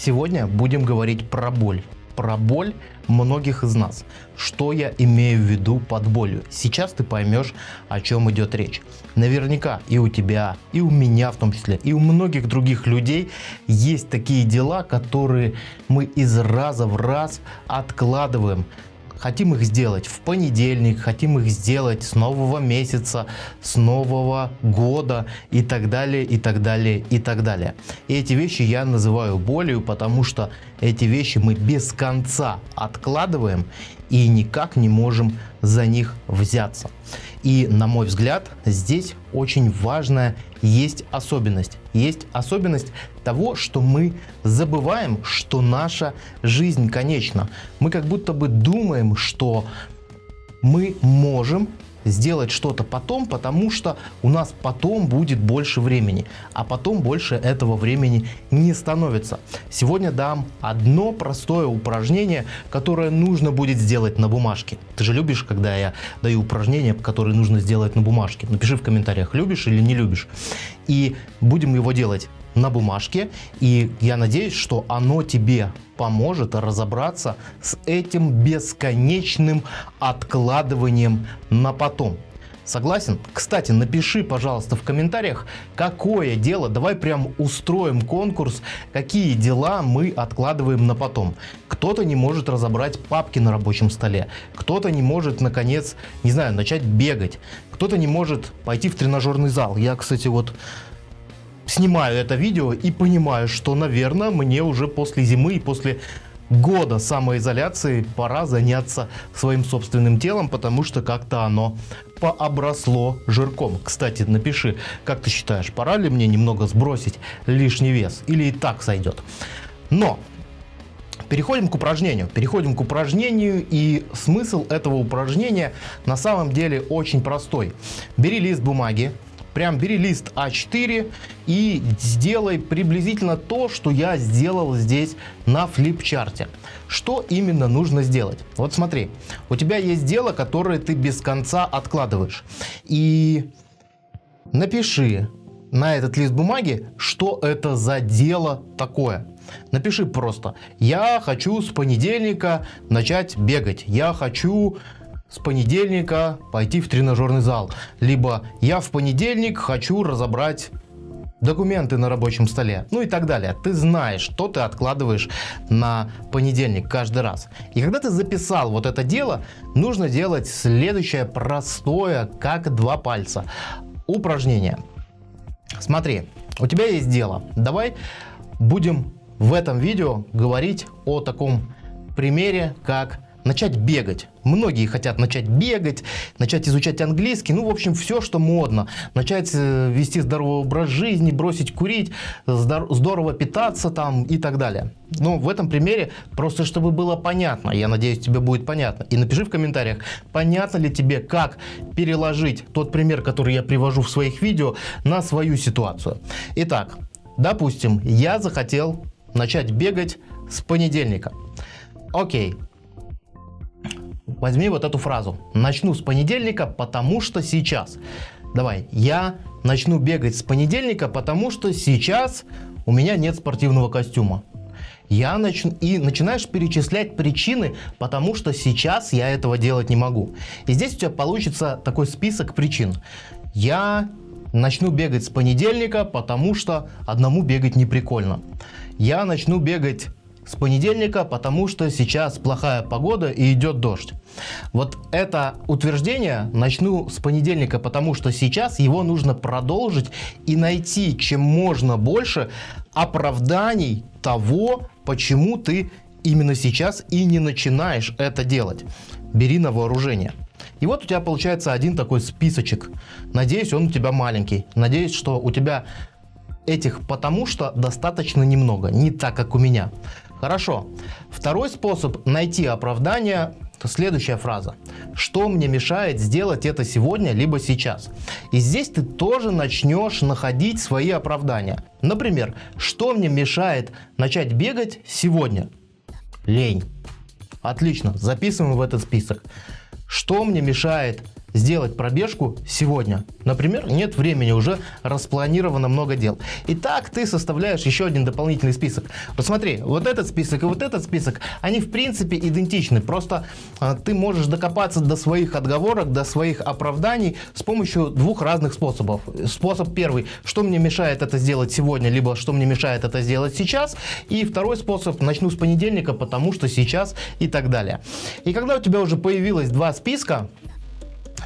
Сегодня будем говорить про боль. Про боль многих из нас. Что я имею в виду под болью? Сейчас ты поймешь, о чем идет речь. Наверняка и у тебя, и у меня в том числе, и у многих других людей есть такие дела, которые мы из раза в раз откладываем Хотим их сделать в понедельник, хотим их сделать с нового месяца, с нового года и так далее, и так далее, и так далее. И эти вещи я называю болью, потому что эти вещи мы без конца откладываем и никак не можем за них взяться. И на мой взгляд, здесь очень важная есть особенность. Есть особенность того, что мы забываем, что наша жизнь конечна. Мы как будто бы думаем, что мы можем сделать что-то потом, потому что у нас потом будет больше времени, а потом больше этого времени не становится. Сегодня дам одно простое упражнение, которое нужно будет сделать на бумажке. Ты же любишь, когда я даю упражнения, которые нужно сделать на бумажке? Напиши в комментариях, любишь или не любишь. И будем его делать на бумажке. И я надеюсь, что оно тебе поможет разобраться с этим бесконечным откладыванием на потом. Согласен? Кстати, напиши, пожалуйста, в комментариях, какое дело, давай прям устроим конкурс, какие дела мы откладываем на потом. Кто-то не может разобрать папки на рабочем столе, кто-то не может, наконец, не знаю, начать бегать, кто-то не может пойти в тренажерный зал. Я, кстати, вот снимаю это видео и понимаю, что, наверное, мне уже после зимы и после года самоизоляции пора заняться своим собственным телом, потому что как-то оно пообросло жирком. Кстати, напиши, как ты считаешь, пора ли мне немного сбросить лишний вес или и так сойдет. Но Переходим к упражнению. Переходим к упражнению и смысл этого упражнения на самом деле очень простой. Бери лист бумаги, Прям бери лист А4 и сделай приблизительно то, что я сделал здесь на флипчарте. Что именно нужно сделать? Вот смотри, у тебя есть дело, которое ты без конца откладываешь. И напиши на этот лист бумаги, что это за дело такое. Напиши просто, я хочу с понедельника начать бегать, я хочу с понедельника пойти в тренажерный зал. Либо я в понедельник хочу разобрать документы на рабочем столе, ну и так далее. Ты знаешь, что ты откладываешь на понедельник каждый раз. И когда ты записал вот это дело, нужно делать следующее простое, как два пальца. Упражнение. Смотри, у тебя есть дело. Давай будем в этом видео говорить о таком примере, как начать бегать. Многие хотят начать бегать, начать изучать английский, ну, в общем, все, что модно. Начать э, вести здоровый образ жизни, бросить курить, здорово питаться там и так далее. Ну, в этом примере, просто чтобы было понятно, я надеюсь, тебе будет понятно. И напиши в комментариях, понятно ли тебе, как переложить тот пример, который я привожу в своих видео, на свою ситуацию. Итак, допустим, я захотел начать бегать с понедельника. Окей, Возьми вот эту фразу. Начну с понедельника, потому что сейчас. Давай, я начну бегать с понедельника, потому что сейчас у меня нет спортивного костюма. Я начну и начинаешь перечислять причины, потому что сейчас я этого делать не могу. И здесь у тебя получится такой список причин. Я начну бегать с понедельника, потому что одному бегать не прикольно. Я начну бегать с понедельника, потому что сейчас плохая погода и идет дождь. Вот это утверждение начну с понедельника, потому что сейчас его нужно продолжить и найти чем можно больше оправданий того, почему ты именно сейчас и не начинаешь это делать. Бери на вооружение. И вот у тебя получается один такой списочек. Надеюсь, он у тебя маленький. Надеюсь, что у тебя этих потому что достаточно немного, не так, как у меня. Хорошо. Второй способ найти оправдание – следующая фраза. Что мне мешает сделать это сегодня, либо сейчас? И здесь ты тоже начнешь находить свои оправдания. Например, что мне мешает начать бегать сегодня? Лень. Отлично, записываем в этот список. Что мне мешает сделать пробежку сегодня. Например, нет времени, уже распланировано много дел. Итак, ты составляешь еще один дополнительный список. Посмотри, вот этот список и вот этот список, они в принципе идентичны. Просто а, ты можешь докопаться до своих отговорок, до своих оправданий с помощью двух разных способов. Способ первый, что мне мешает это сделать сегодня, либо что мне мешает это сделать сейчас. И второй способ, начну с понедельника, потому что сейчас и так далее. И когда у тебя уже появилось два списка,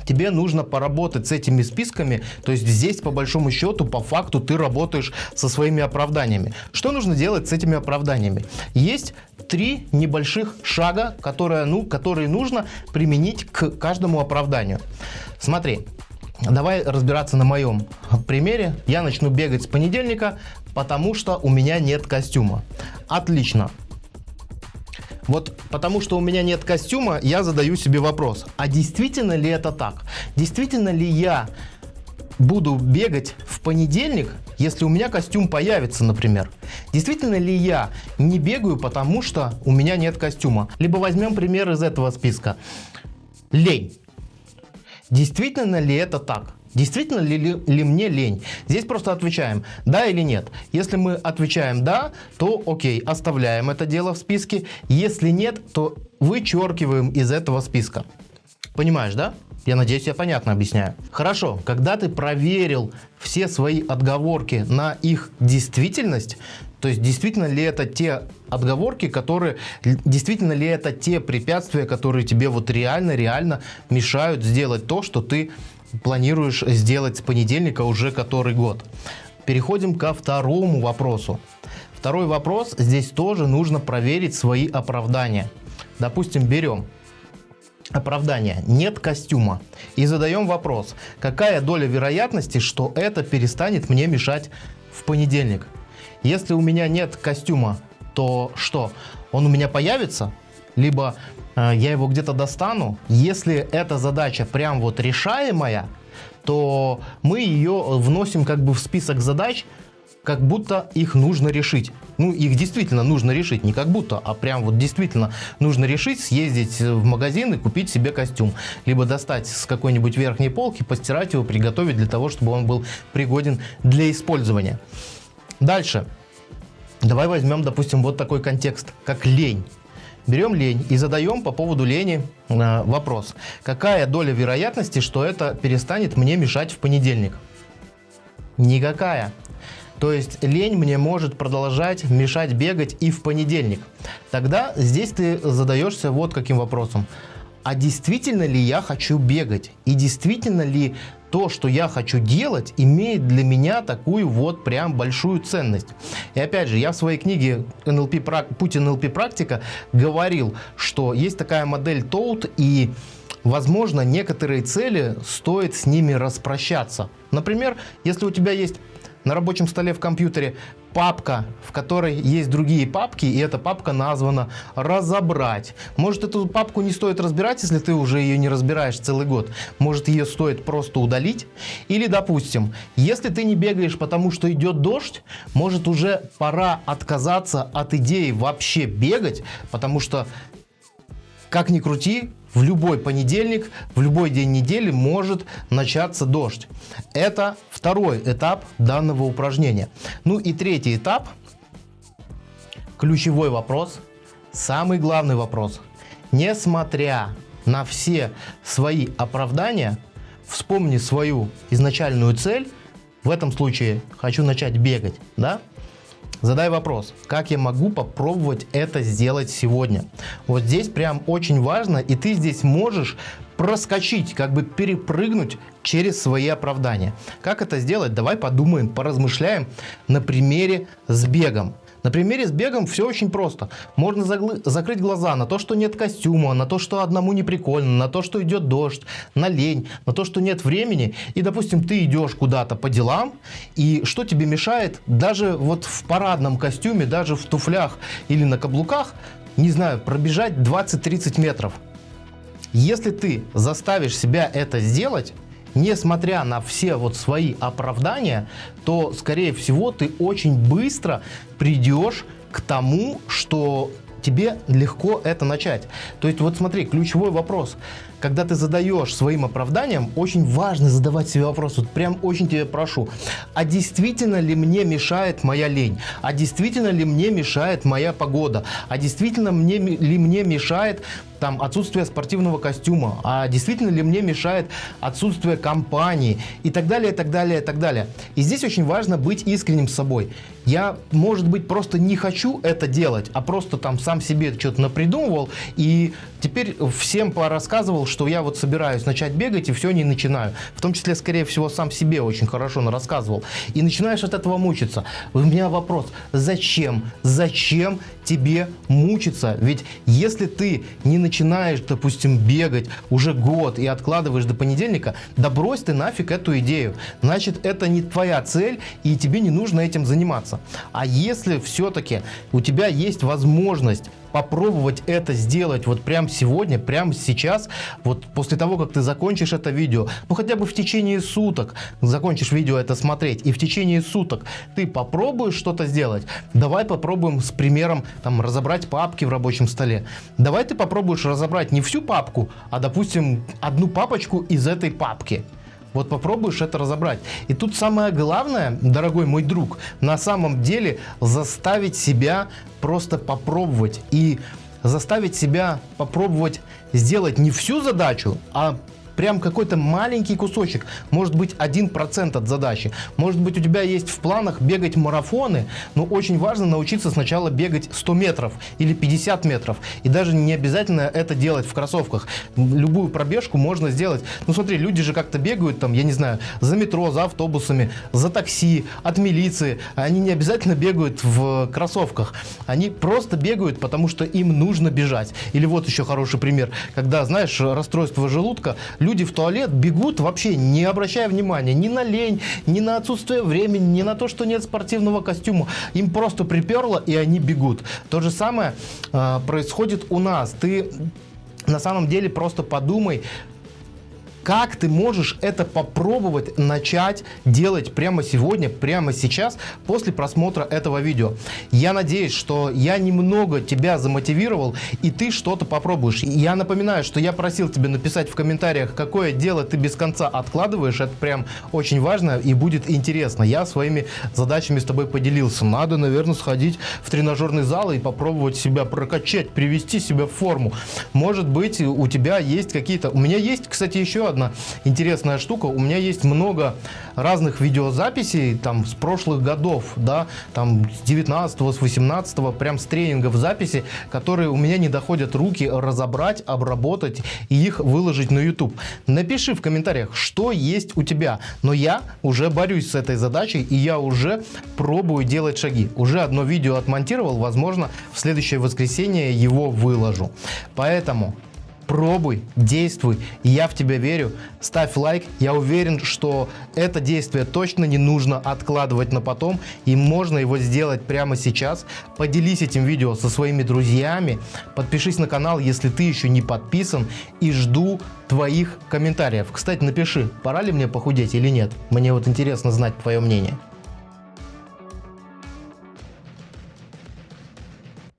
тебе нужно поработать с этими списками. То есть здесь по большому счету, по факту ты работаешь со своими оправданиями. Что нужно делать с этими оправданиями? Есть три небольших шага, которые, ну, которые нужно применить к каждому оправданию. Смотри, Давай разбираться на моем примере. Я начну бегать с понедельника, потому что у меня нет костюма. Отлично. Вот потому что у меня нет костюма, я задаю себе вопрос, а действительно ли это так? Действительно ли я буду бегать в понедельник, если у меня костюм появится, например? Действительно ли я не бегаю, потому что у меня нет костюма? Либо возьмем пример из этого списка. Лень. Действительно ли это так? Действительно ли, ли, ли мне лень? Здесь просто отвечаем да или нет. Если мы отвечаем да, то окей, оставляем это дело в списке. Если нет, то вычеркиваем из этого списка. Понимаешь, да? Я надеюсь, я понятно объясняю. Хорошо, когда ты проверил все свои отговорки на их действительность, то есть действительно ли это те отговорки, которые, действительно ли это те препятствия, которые тебе вот реально-реально мешают сделать то, что ты планируешь сделать с понедельника уже который год. Переходим ко второму вопросу. Второй вопрос, здесь тоже нужно проверить свои оправдания. Допустим, берем оправдание «нет костюма» и задаем вопрос, какая доля вероятности, что это перестанет мне мешать в понедельник. Если у меня нет костюма, то что? Он у меня появится? Либо я его где-то достану? Если эта задача прям вот решаемая, то мы ее вносим как бы в список задач, как будто их нужно решить. Ну, их действительно нужно решить, не как будто, а прям вот действительно нужно решить, съездить в магазин и купить себе костюм. Либо достать с какой-нибудь верхней полки, постирать его, приготовить для того, чтобы он был пригоден для использования. Дальше. Давай возьмем, допустим, вот такой контекст, как лень. Берем лень и задаем по поводу лени э, вопрос. Какая доля вероятности, что это перестанет мне мешать в понедельник? Никакая. То есть лень мне может продолжать мешать бегать и в понедельник. Тогда здесь ты задаешься вот каким вопросом. А действительно ли я хочу бегать? И действительно ли то, что я хочу делать, имеет для меня такую вот прям большую ценность. И опять же, я в своей книге NLP, «Путь НЛП практика» говорил, что есть такая модель TOAD, и возможно, некоторые цели стоит с ними распрощаться. Например, если у тебя есть на рабочем столе в компьютере папка, в которой есть другие папки, и эта папка названа «Разобрать». Может, эту папку не стоит разбирать, если ты уже ее не разбираешь целый год. Может, ее стоит просто удалить. Или, допустим, если ты не бегаешь, потому что идет дождь, может, уже пора отказаться от идеи вообще бегать, потому что, как ни крути, в любой понедельник, в любой день недели может начаться дождь. Это второй этап данного упражнения. Ну и третий этап, ключевой вопрос, самый главный вопрос. Несмотря на все свои оправдания, вспомни свою изначальную цель, в этом случае хочу начать бегать, да? Задай вопрос, как я могу попробовать это сделать сегодня? Вот здесь прям очень важно, и ты здесь можешь проскочить, как бы перепрыгнуть через свои оправдания. Как это сделать? Давай подумаем, поразмышляем на примере с бегом. На примере с бегом все очень просто. Можно закрыть глаза на то, что нет костюма, на то, что одному не прикольно, на то, что идет дождь, на лень, на то, что нет времени. И, допустим, ты идешь куда-то по делам, и что тебе мешает даже вот в парадном костюме, даже в туфлях или на каблуках, не знаю, пробежать 20-30 метров. Если ты заставишь себя это сделать, несмотря на все вот свои оправдания, то, скорее всего, ты очень быстро придешь к тому, что тебе легко это начать. То есть вот смотри, ключевой вопрос. когда ты задаешь своим оправданием, очень важно задавать себе вопрос, вот прям очень тебя прошу, а действительно ли мне мешает моя лень? А действительно ли мне мешает моя погода? А действительно мне, ли мне мешает там отсутствие спортивного костюма, а действительно ли мне мешает отсутствие компании и так далее, и так далее, и так далее. И здесь очень важно быть искренним с собой. Я, может быть, просто не хочу это делать, а просто там сам себе что-то напридумывал и теперь всем порассказывал, что я вот собираюсь начать бегать и все не начинаю. В том числе, скорее всего, сам себе очень хорошо рассказывал. И начинаешь от этого мучиться. У меня вопрос, зачем? Зачем тебе мучиться? Ведь если ты не начинаешь, допустим, бегать уже год и откладываешь до понедельника, да брось ты нафиг эту идею. Значит, это не твоя цель и тебе не нужно этим заниматься. А если все-таки у тебя есть возможность попробовать это сделать вот прямо сегодня, прямо сейчас, вот после того, как ты закончишь это видео, ну хотя бы в течение суток закончишь видео это смотреть, и в течение суток ты попробуешь что-то сделать, давай попробуем с примером там разобрать папки в рабочем столе. Давай ты попробуешь разобрать не всю папку, а допустим одну папочку из этой папки. Вот попробуешь это разобрать. И тут самое главное, дорогой мой друг, на самом деле заставить себя просто попробовать. И заставить себя попробовать сделать не всю задачу, а прям какой-то маленький кусочек, может быть 1% от задачи. Может быть у тебя есть в планах бегать марафоны, но очень важно научиться сначала бегать 100 метров или 50 метров. И даже не обязательно это делать в кроссовках. Любую пробежку можно сделать. Ну смотри, люди же как-то бегают там, я не знаю, за метро, за автобусами, за такси, от милиции. Они не обязательно бегают в кроссовках. Они просто бегают, потому что им нужно бежать. Или вот еще хороший пример, когда, знаешь, расстройство желудка, люди в туалет бегут вообще не обращая внимания ни на лень, ни на отсутствие времени, ни на то, что нет спортивного костюма. Им просто приперло, и они бегут. То же самое э, происходит у нас. Ты на самом деле просто подумай, как ты можешь это попробовать начать делать прямо сегодня, прямо сейчас, после просмотра этого видео? Я надеюсь, что я немного тебя замотивировал, и ты что-то попробуешь. Я напоминаю, что я просил тебя написать в комментариях, какое дело ты без конца откладываешь. Это прям очень важно и будет интересно. Я своими задачами с тобой поделился. Надо, наверное, сходить в тренажерный зал и попробовать себя прокачать, привести себя в форму. Может быть, у тебя есть какие-то... У меня есть, кстати, еще одна интересная штука. У меня есть много разных видеозаписей там с прошлых годов, да, там с 19 с 18 прям с тренингов записи, которые у меня не доходят руки разобрать, обработать и их выложить на YouTube. Напиши в комментариях, что есть у тебя. Но я уже борюсь с этой задачей и я уже пробую делать шаги. Уже одно видео отмонтировал, возможно, в следующее воскресенье его выложу. Поэтому пробуй, действуй, я в тебя верю, ставь лайк, я уверен, что это действие точно не нужно откладывать на потом, и можно его сделать прямо сейчас. Поделись этим видео со своими друзьями, подпишись на канал, если ты еще не подписан, и жду твоих комментариев. Кстати, напиши, пора ли мне похудеть или нет, мне вот интересно знать твое мнение.